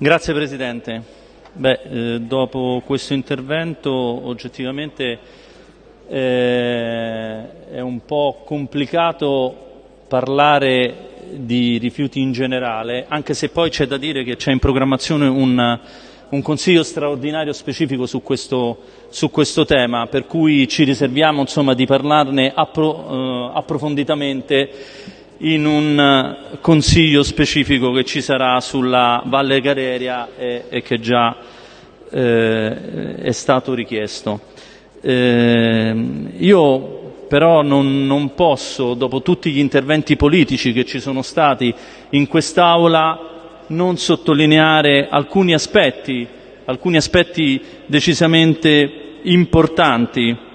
Grazie Presidente. Beh, eh, dopo questo intervento oggettivamente eh, è un po' complicato parlare di rifiuti in generale, anche se poi c'è da dire che c'è in programmazione un, un consiglio straordinario specifico su questo, su questo, tema, per cui ci riserviamo insomma, di parlarne appro, eh, approfonditamente in un eh, consiglio specifico che ci sarà sulla Valle Gareria e, che già eh, è stato richiesto. Eh, io però non, non, posso, dopo tutti gli interventi politici che ci sono stati in quest'Aula, non sottolineare alcuni aspetti, alcuni aspetti decisamente importanti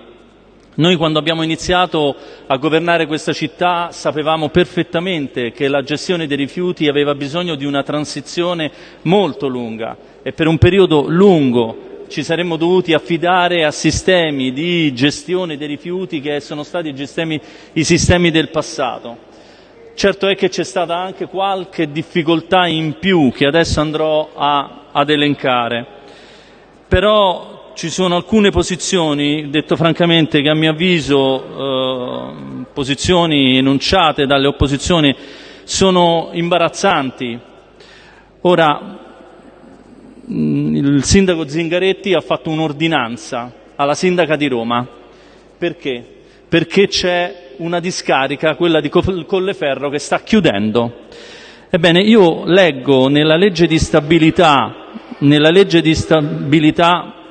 noi quando abbiamo iniziato a governare questa città sapevamo perfettamente che la gestione dei rifiuti aveva bisogno di una transizione molto lunga e per un periodo lungo ci saremmo dovuti affidare a sistemi di gestione dei rifiuti che sono stati sistemi, i sistemi del passato. Certo è che c'è stata anche qualche difficoltà in più che adesso andrò a, ad elencare, però ci sono alcune posizioni, detto francamente, che a mio avviso, eh, posizioni enunciate dalle opposizioni, sono imbarazzanti. Ora, mm, il sindaco Zingaretti ha fatto un'ordinanza alla sindaca di Roma. Perché? Perché c'è una discarica, quella di Colleferro, che sta chiudendo. Ebbene, io leggo nella legge di stabilità, nella legge di stabilità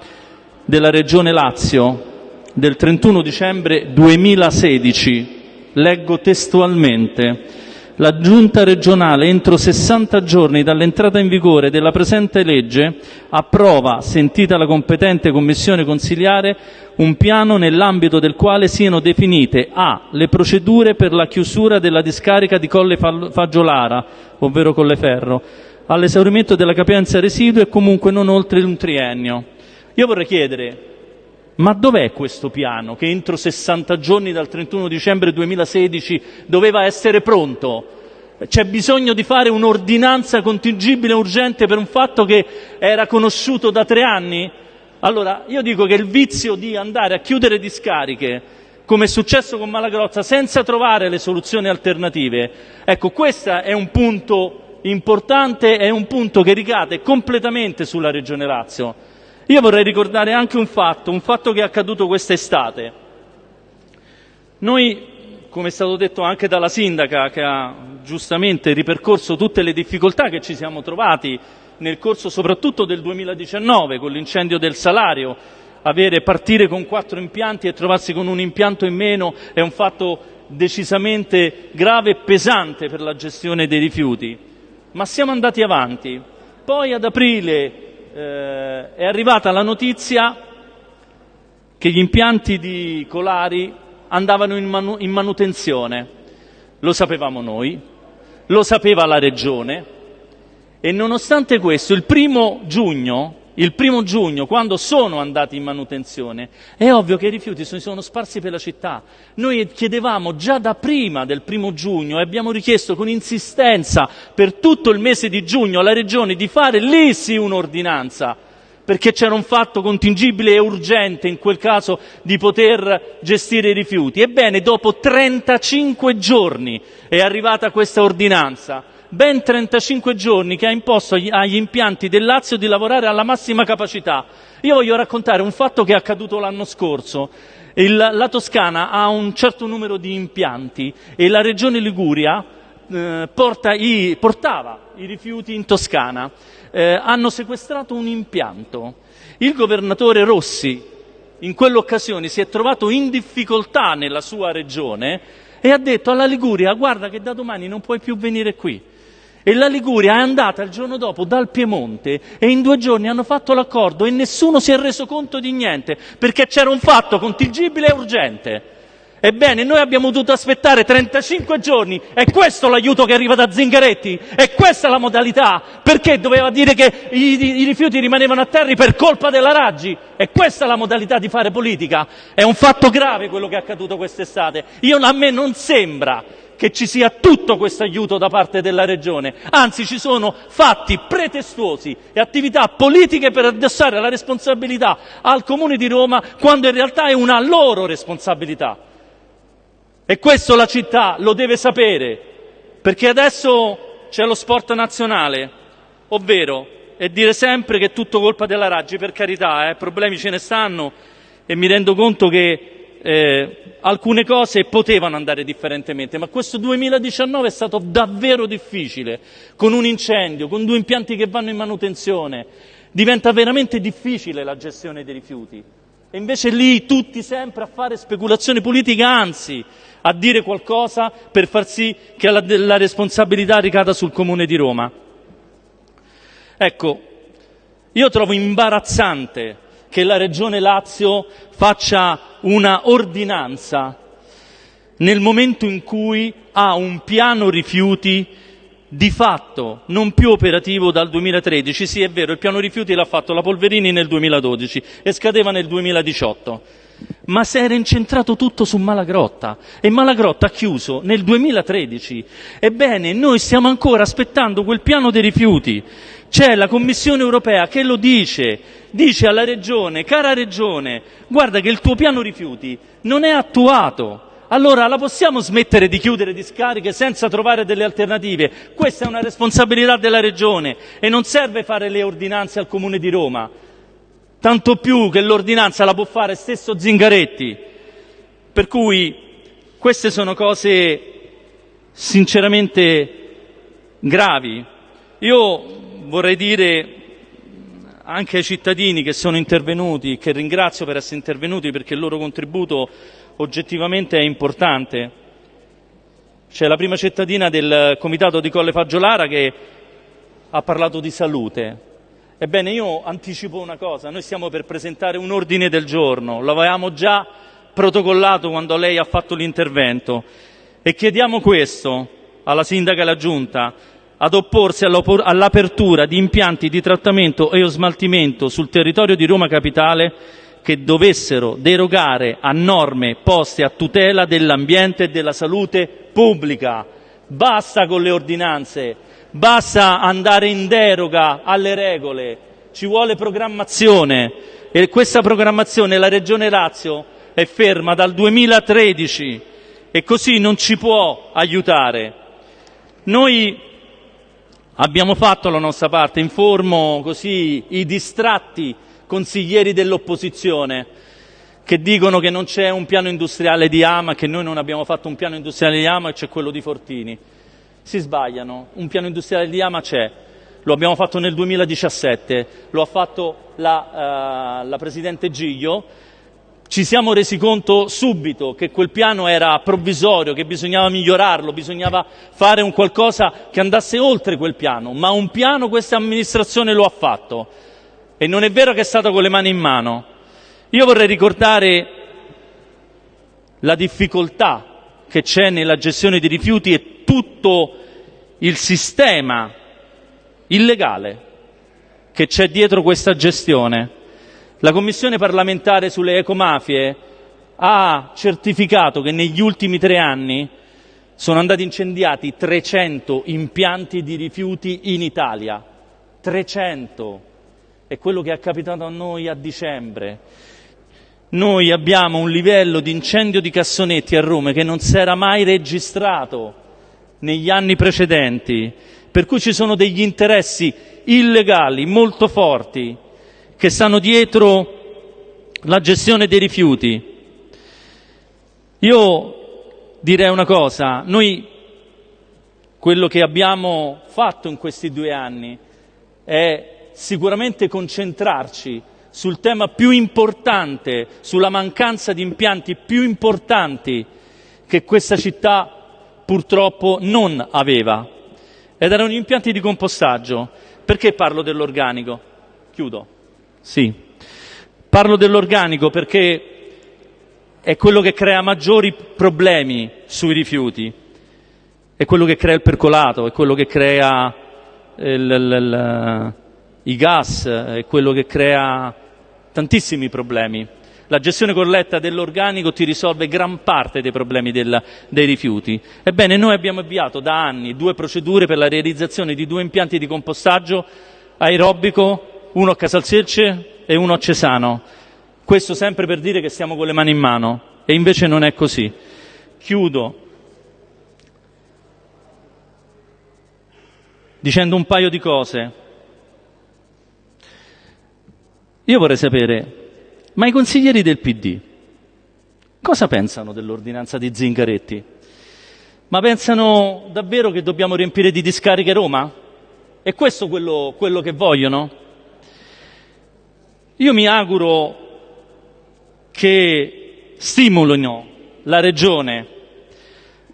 della Regione Lazio del 31 dicembre 2016. Leggo testualmente. La Giunta regionale, entro 60 giorni dall'entrata in vigore della presente legge, approva, sentita la competente commissione consiliare, un piano nell'ambito del quale siano definite a. le procedure per la chiusura della discarica di Colle Fagiolara, ovvero Colleferro, all'esaurimento della capienza residua e comunque non oltre un triennio. Io vorrei chiedere, ma dov'è questo piano che entro 60 giorni dal 31 dicembre 2016 doveva essere pronto? C'è bisogno di fare un'ordinanza contingibile urgente per un fatto che era conosciuto da tre anni? Allora, io dico che il vizio di andare a chiudere discariche, come è successo con Malagrozza, senza trovare le soluzioni alternative, ecco, questo è un punto importante, è un punto che ricade completamente sulla Regione Lazio. Io vorrei ricordare anche un fatto, un fatto che è accaduto quest'estate. Noi, come è stato detto anche dalla sindaca, che ha giustamente ripercorso tutte le difficoltà che ci siamo trovati nel corso soprattutto del 2019 con l'incendio del salario, avere, partire con quattro impianti e trovarsi con un impianto in meno è un fatto decisamente grave e pesante per la gestione dei rifiuti. Ma siamo andati avanti. Poi ad aprile eh, è arrivata la notizia che gli impianti di Colari andavano in, manu- in manutenzione. Lo sapevamo noi, lo sapeva la Regione e nonostante questo il primo giugno il primo giugno, quando sono andati in manutenzione, è ovvio che i rifiuti si sono sparsi per la città. Noi chiedevamo già da prima del primo giugno e abbiamo richiesto con insistenza per tutto il mese di giugno alla Regione di fare lì sì un'ordinanza, perché c'era un fatto contingibile e urgente in quel caso di poter gestire i rifiuti. Ebbene, dopo 35 giorni è arrivata questa ordinanza ben 35 giorni che ha imposto agli impianti del Lazio di lavorare alla massima capacità. Io voglio raccontare un fatto che è accaduto l'anno scorso. Il, la Toscana ha un certo numero di impianti e la regione Liguria eh, porta i, portava i rifiuti in Toscana. Eh, hanno sequestrato un impianto. Il governatore Rossi in quell'occasione si è trovato in difficoltà nella sua regione e ha detto alla Liguria guarda che da domani non puoi più venire qui e la Liguria è andata il giorno dopo dal Piemonte e in due giorni hanno fatto l'accordo e nessuno si è reso conto di niente perché c'era un fatto contingibile e urgente. Ebbene, noi abbiamo dovuto aspettare 35 giorni. È questo l'aiuto che arriva da Zingaretti? È questa la modalità? Perché doveva dire che i, i rifiuti rimanevano a terra per colpa della Raggi? È questa la modalità di fare politica? È un fatto grave quello che è accaduto quest'estate. Io, a me non sembra che ci sia tutto questo aiuto da parte della Regione, anzi ci sono fatti pretestuosi e attività politiche per addossare la responsabilità al Comune di Roma quando in realtà è una loro responsabilità. E questo la città lo deve sapere, perché adesso c'è lo sport nazionale, ovvero è dire sempre che è tutto colpa della Raggi, per carità, eh, problemi ce ne stanno e mi rendo conto che eh, alcune cose potevano andare differentemente, ma questo 2019 è stato davvero difficile, con un incendio, con due impianti che vanno in manutenzione, diventa veramente difficile la gestione dei rifiuti. E invece lì tutti sempre a fare speculazione politica, anzi a dire qualcosa per far sì che la, la responsabilità ricada sul Comune di Roma. Ecco, io trovo imbarazzante che la Regione Lazio faccia una ordinanza nel momento in cui ha un piano rifiuti di fatto non più operativo dal 2013. Sì, è vero, il piano rifiuti l'ha fatto la Polverini nel 2012 e scadeva nel 2018 ma si era incentrato tutto su Malagrotta e Malagrotta ha chiuso nel 2013. Ebbene, noi stiamo ancora aspettando quel piano dei rifiuti. C'è la Commissione europea che lo dice, dice alla Regione, cara Regione, guarda che il tuo piano rifiuti non è attuato. Allora la possiamo smettere di chiudere discariche senza trovare delle alternative? Questa è una responsabilità della Regione e non serve fare le ordinanze al Comune di Roma tanto più che l'ordinanza la può fare stesso Zingaretti. Per cui queste sono cose sinceramente gravi. Io vorrei dire anche ai cittadini che sono intervenuti, che ringrazio per essere intervenuti perché il loro contributo oggettivamente è importante. C'è la prima cittadina del comitato di Colle Faggiolara che ha parlato di salute. Ebbene, io anticipo una cosa, noi stiamo per presentare un ordine del giorno, l'avevamo già protocollato quando lei ha fatto l'intervento. E chiediamo questo alla sindaca e alla giunta. Ad opporsi all'apertura di impianti di trattamento e o smaltimento sul territorio di Roma Capitale che dovessero derogare a norme poste a tutela dell'ambiente e della salute pubblica. Basta con le ordinanze, basta andare in deroga alle regole, ci vuole programmazione. E questa programmazione la Regione Lazio è ferma dal 2013 e così non ci può aiutare. Noi abbiamo fatto la nostra parte, informo così i distratti consiglieri dell'opposizione che dicono che non c'è un piano industriale di Ama, che noi non abbiamo fatto un piano industriale di Ama e c'è quello di Fortini si sbagliano. Un piano industriale di Ama c'è, lo abbiamo fatto nel 2017, lo ha fatto la, uh, la Presidente Giglio, ci siamo resi conto subito che quel piano era provvisorio, che bisognava migliorarlo, bisognava fare un qualcosa che andasse oltre quel piano, ma un piano questa amministrazione lo ha fatto e non è vero che è stato con le mani in mano. Io vorrei ricordare la difficoltà che c'è nella gestione dei rifiuti e tutto il sistema illegale che c'è dietro questa gestione. La Commissione parlamentare sulle ecomafie ha certificato che negli ultimi tre anni sono andati incendiati 300 impianti di rifiuti in Italia. 300. È quello che è capitato a noi a dicembre. Noi abbiamo un livello di incendio di cassonetti a Roma che non si era mai registrato negli anni precedenti, per cui ci sono degli interessi illegali molto forti che stanno dietro la gestione dei rifiuti. Io direi una cosa, noi quello che abbiamo fatto in questi due anni è sicuramente concentrarci sul tema più importante, sulla mancanza di impianti più importanti che questa città purtroppo non aveva ed erano gli impianti di compostaggio. Perché parlo dell'organico? Chiudo. Sì. Parlo dell'organico perché è quello che crea maggiori problemi sui rifiuti, è quello che crea il percolato, è quello che crea il, il, il, i gas, è quello che crea tantissimi problemi. La gestione corretta dell'organico ti risolve gran parte dei problemi del, dei rifiuti. Ebbene, noi abbiamo avviato da anni due procedure per la realizzazione di due impianti di compostaggio aerobico, uno a Casalselce e uno a Cesano. Questo sempre per dire che stiamo con le mani in mano e invece non è così. Chiudo dicendo un paio di cose. Io vorrei sapere ma i consiglieri del PD cosa pensano dell'ordinanza di Zingaretti? Ma pensano davvero che dobbiamo riempire di discariche Roma? È questo quello, quello che vogliono? Io mi auguro che stimolino la Regione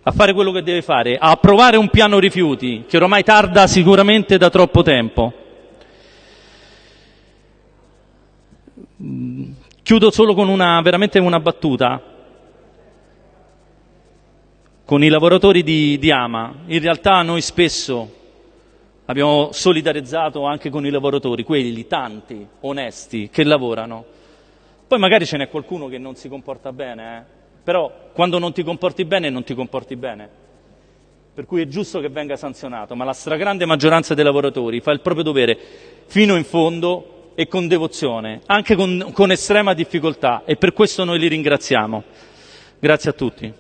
a fare quello che deve fare, a approvare un piano rifiuti che ormai tarda sicuramente da troppo tempo. Chiudo solo con una, veramente una battuta. Con i lavoratori di, di Ama, in realtà noi spesso abbiamo solidarizzato anche con i lavoratori, quelli tanti, onesti, che lavorano. Poi magari ce n'è qualcuno che non si comporta bene, eh? però quando non ti comporti bene non ti comporti bene. Per cui è giusto che venga sanzionato, ma la stragrande maggioranza dei lavoratori fa il proprio dovere fino in fondo e con devozione, anche con, con estrema difficoltà e per questo noi li ringraziamo. Grazie a tutti.